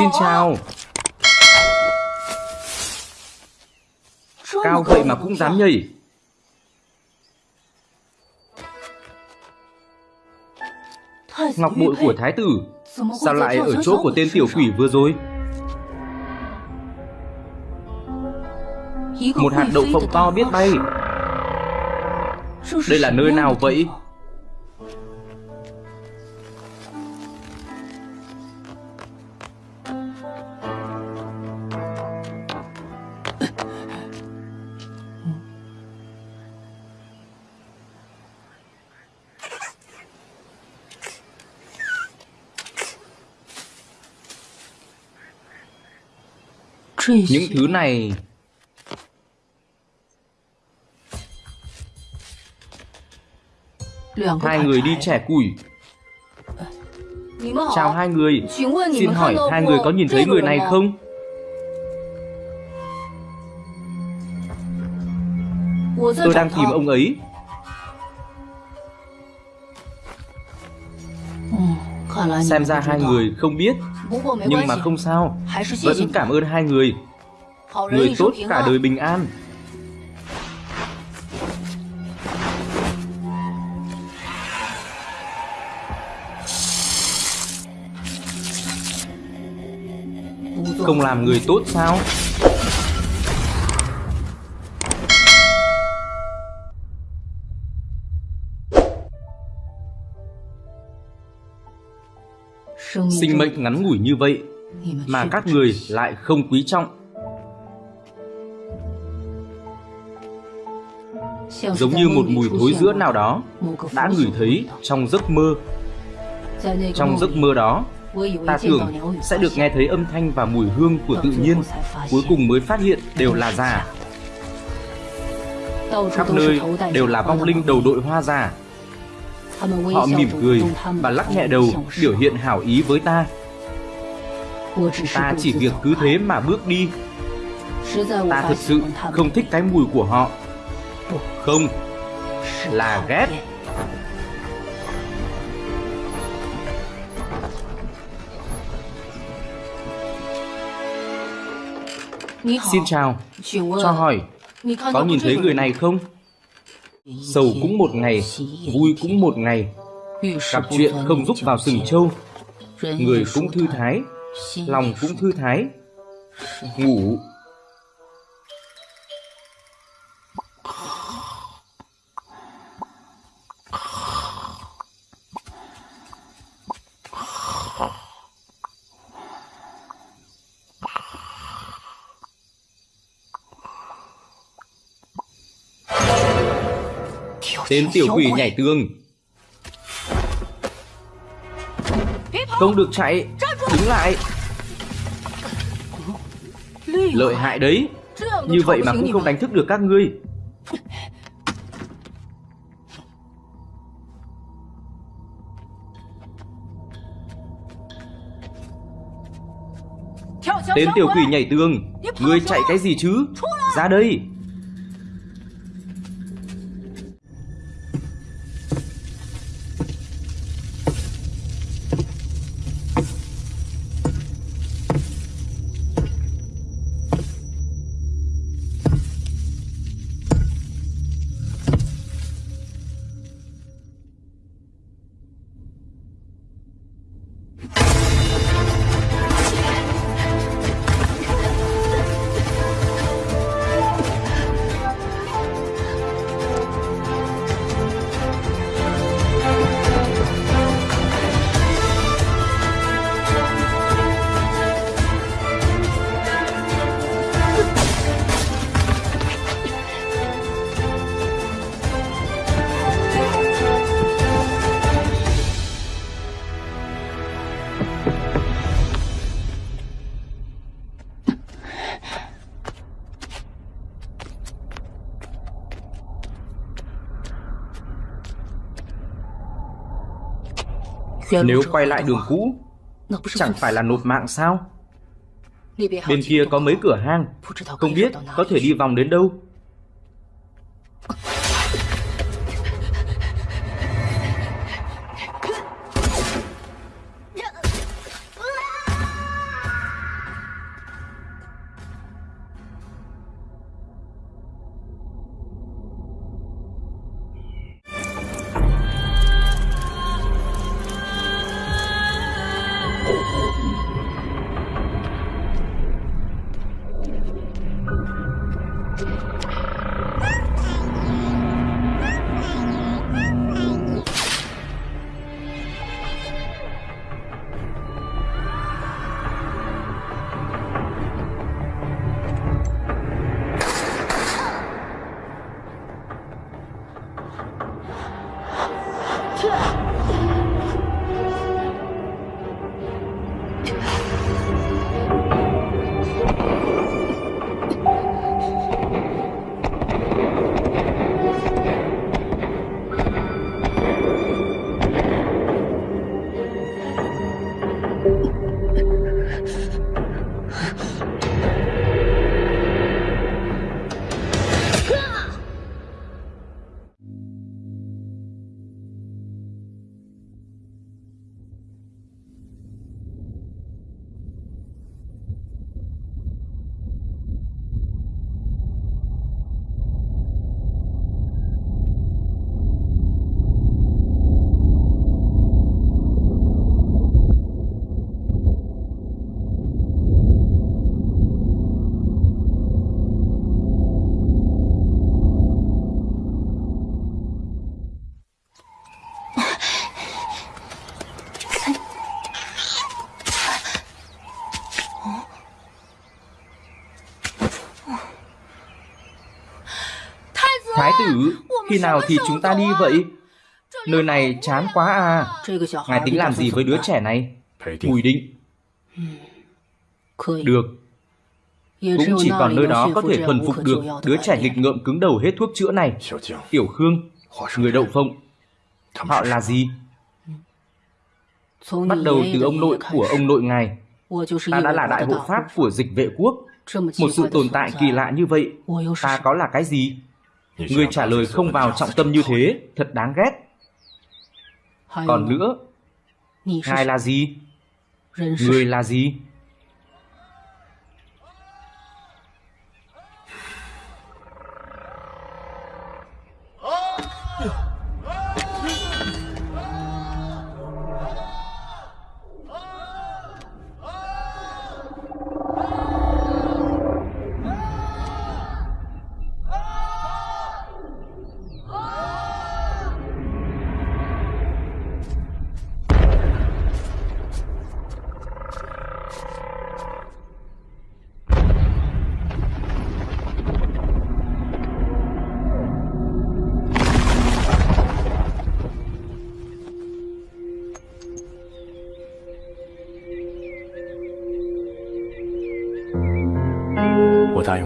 Xin chào. Cao vậy mà cũng dám nhảy Ngọc bội của thái tử Sao lại ở chỗ của tên tiểu quỷ vừa rồi? Một hạt đậu phộng to biết bay. Đây là nơi nào vậy Những thứ này. Hai người đi trẻ củi. Chào hai người. Xin hỏi hai người có nhìn thấy người này không? Tôi đang tìm ông ấy. Xem ra hai người không biết Nhưng mà không sao Vẫn cảm ơn hai người。Người tốt cả đời bình an Không làm người tốt sao Sinh mệnh ngắn ngủi như vậy Mà các người lại không quý trọng. Giống như một mùi thối giữa nào đó Đã ngửi thấy trong giấc mơ. Trong giấc mơ đó Ta tưởng sẽ được nghe thấy âm thanh và mùi hương của tự nhiên Cuối cùng mới phát hiện đều là giả Khắp nơi đều là vong linh đầu đội hoa giả Họ mỉm cười và lắc nhẹ đầu biểu hiện hảo ý với ta. Ta chỉ việc cứ thế mà bước đi. Ta thật sự không thích cái mùi của họ. Không. Là ghét. Xin chào. Cho hỏi Có nhìn thấy người này không Sầu cũng một ngày, Vui cũng một ngày. Gặp chuyện không giúp vào sừng trâu, Người cũng thư thái, Lòng cũng thư thái. Ngủ Tên tiểu quỷ nhảy tường. Không được chạy. Đứng lại. Lợi hại đấy. Như vậy mà cũng không đánh thức được các ngươi. Tên tiểu quỷ nhảy tường. Ngươi chạy cái gì chứ? Ra đây Nếu quay lại đường cũ Chẳng phải là nộp mạng sao? Bên kia có mấy cửa hang. Không biết có thể đi vòng đến đâu Thái tử, khi nào thì chúng ta đi vậy? Nơi này chán quá à. Ngài tính làm gì với đứa trẻ này? Bùi định. Được. Cũng chỉ còn nơi đó có thể thuần phục được đứa trẻ nghịch ngợm cứng đầu hết thuốc chữa này. Tiểu Khương, người đậu phộng. Họ là gì? Bắt đầu từ ông nội của ông nội ngài. Ta đã là đại hộ pháp của dịch vệ quốc. Một sự tồn tại kỳ lạ như vậy, ta có là cái gì? Người trả lời không vào trọng tâm như thế, thật đáng ghét. Còn nữa, ngài là gì? Người là gì?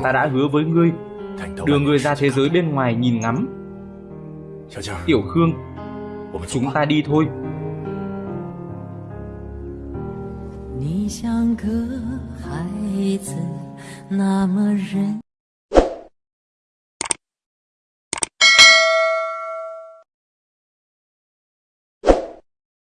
Ta đã hứa với ngươi Đưa ngươi ra thế giới bên ngoài nhìn ngắm. Tiểu Khương Chúng ta đi thôi.